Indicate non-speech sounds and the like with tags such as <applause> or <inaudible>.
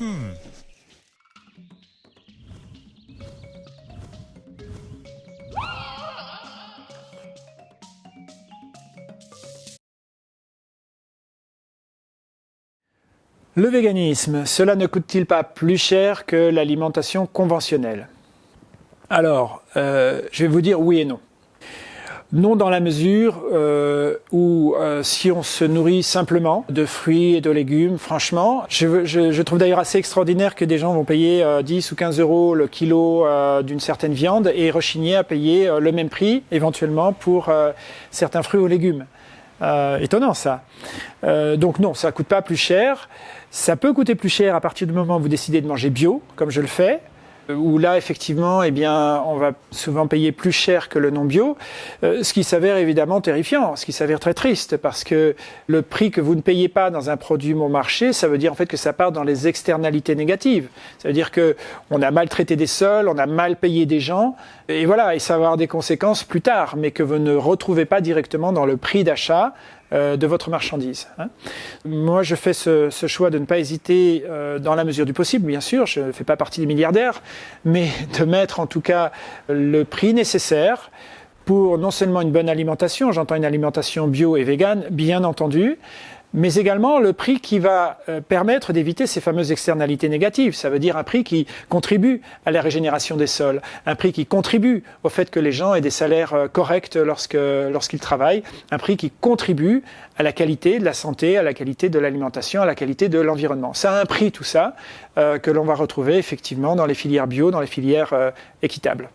Le véganisme, cela ne coûte-t-il pas plus cher que l'alimentation conventionnelle? Alors, euh, je vais vous dire oui et non. Non dans la mesure euh, où euh, si on se nourrit simplement de fruits et de légumes, franchement, je, je, je trouve d'ailleurs assez extraordinaire que des gens vont payer 10 ou 15 euros le kilo d'une certaine viande et rechigner à payer le même prix éventuellement pour certains fruits ou légumes. étonnant ça. donc non, ça coûte pas plus cher. Ça peut coûter plus cher à partir du moment où vous décidez de manger bio, comme je le fais, où là, effectivement, eh bien, on va souvent payer plus cher que le non bio, euh, ce qui s'avère évidemment terrifiant, ce qui s'avère très triste, parce que le prix que vous ne payez pas dans un produit bon marché, ça veut dire en fait que ça part dans les externalités négatives. Ça veut dire que on a maltraité des sols, on a mal payé des gens, et voilà, et ça va avoir des conséquences plus tard, mais que vous ne retrouvez pas directement dans le prix d'achat euh, de votre marchandise. Hein. Moi, je fais ce, choix de ne pas hésiter, euh, dans la mesure du possible, bien sûr, je ne fais pas partie des milliardaires, mais <laughs> de mettre en tout cas le prix nécessaire pour non seulement une bonne alimentation, j'entends une alimentation bio et végane, bien entendu, mais également le prix qui va euh, permettre d'éviter ces fameuses externalités négatives. Ça veut dire un prix qui contribue à la régénération des sols, un prix qui contribue au fait que les gens aient des salaires euh, corrects lorsqu'ils travaillent, un prix qui contribue à la qualité de la santé, à la qualité de l'alimentation, à la qualité de l'environnement. Ça a un prix tout ça euh, que l'on va retrouver effectivement dans les filières bio, dans les filières équitables.